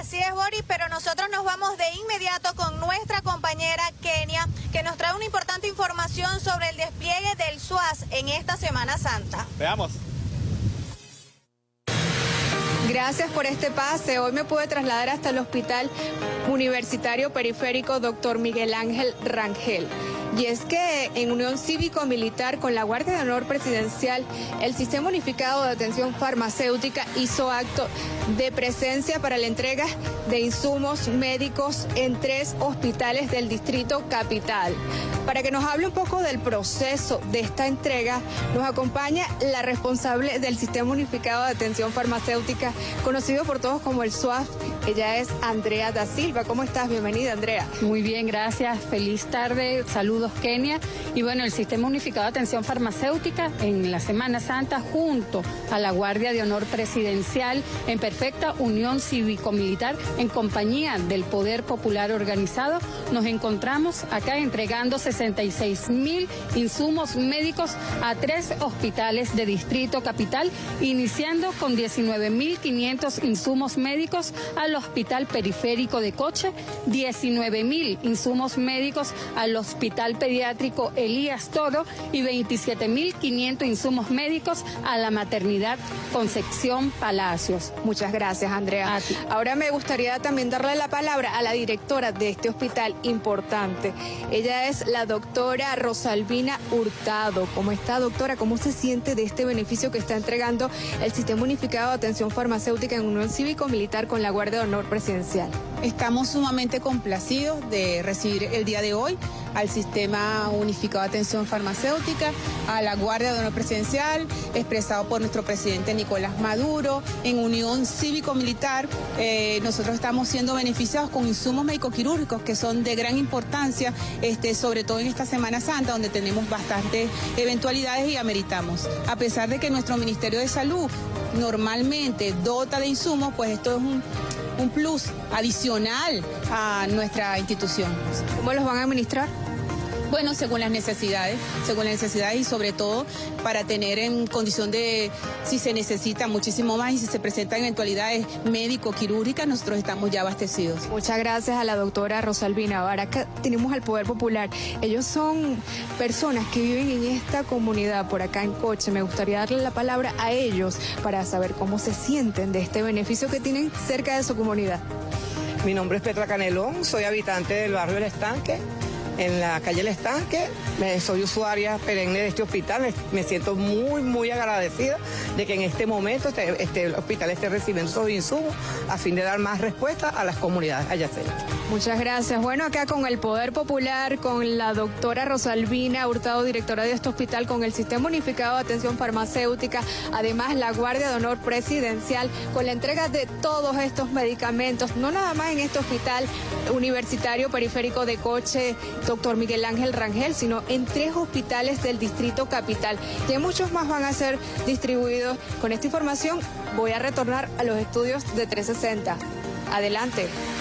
Así es, Boris, pero nosotros nos vamos de inmediato con nuestra compañera Kenia, que nos trae una importante información sobre el despliegue del SUAS en esta Semana Santa. Veamos. Gracias por este pase. Hoy me pude trasladar hasta el Hospital Universitario Periférico Dr. Miguel Ángel Rangel. Y es que en unión cívico-militar con la Guardia de Honor Presidencial, el Sistema Unificado de Atención Farmacéutica hizo acto de presencia para la entrega de insumos médicos en tres hospitales del Distrito Capital. Para que nos hable un poco del proceso de esta entrega, nos acompaña la responsable del Sistema Unificado de Atención Farmacéutica, conocido por todos como el SWAF. Ella es Andrea da Silva. ¿Cómo estás? Bienvenida, Andrea. Muy bien, gracias. Feliz tarde. Saludos, Kenia. Y bueno, el Sistema Unificado de Atención Farmacéutica en la Semana Santa, junto a la Guardia de Honor Presidencial, en perfecta unión cívico-militar, en compañía del Poder Popular Organizado, nos encontramos acá entregando 66 mil insumos médicos a tres hospitales de Distrito Capital, iniciando con 19 mil 500 insumos médicos al Hospital Periférico de Coche, 19 mil insumos médicos al Hospital Pediátrico Elías Toro y 27 mil 500 insumos médicos a la Maternidad Concepción Palacios. Muchas gracias, Andrea. Ahora me gustaría también darle la palabra a la directora de este hospital importante. Ella es la doctora Rosalvina Hurtado. ¿Cómo está, doctora? ¿Cómo se siente de este beneficio que está entregando el Sistema Unificado de Atención Farmacéutica en Unión Cívico-Militar con la Guardia de Honor Presidencial? Estamos sumamente complacidos de recibir el día de hoy al Sistema Unificado de Atención Farmacéutica, a la Guardia de Honor Presidencial, expresado por nuestro presidente Nicolás Maduro, en unión cívico-militar. Eh, nosotros estamos siendo beneficiados con insumos médico-quirúrgicos que son de gran importancia, este, sobre todo en esta Semana Santa, donde tenemos bastantes eventualidades y ameritamos. A pesar de que nuestro Ministerio de Salud normalmente dota de insumos, pues esto es un un plus adicional a nuestra institución. ¿Cómo los van a administrar? Bueno, según las necesidades, según las necesidades y sobre todo para tener en condición de, si se necesita muchísimo más y si se presentan eventualidades médico-quirúrgicas, nosotros estamos ya abastecidos. Muchas gracias a la doctora Rosalvina. Ahora acá tenemos al Poder Popular. Ellos son personas que viven en esta comunidad por acá en Coche. Me gustaría darle la palabra a ellos para saber cómo se sienten de este beneficio que tienen cerca de su comunidad. Mi nombre es Petra Canelón, soy habitante del barrio El Estanque en la calle El Estanque. Soy usuaria perenne de este hospital. Me siento muy, muy agradecida de que en este momento este, este hospital esté recibiendo esos insumos a fin de dar más respuesta a las comunidades adyacentes. Muchas gracias. Bueno, acá con el Poder Popular, con la doctora Rosalvina Hurtado, directora de este hospital, con el Sistema Unificado de Atención Farmacéutica, además la Guardia de Honor Presidencial, con la entrega de todos estos medicamentos, no nada más en este hospital universitario periférico de Coche, doctor Miguel Ángel Rangel, sino en tres hospitales del Distrito Capital. Y muchos más van a ser distribuidos. Con esta información voy a retornar a los estudios de 360. Adelante.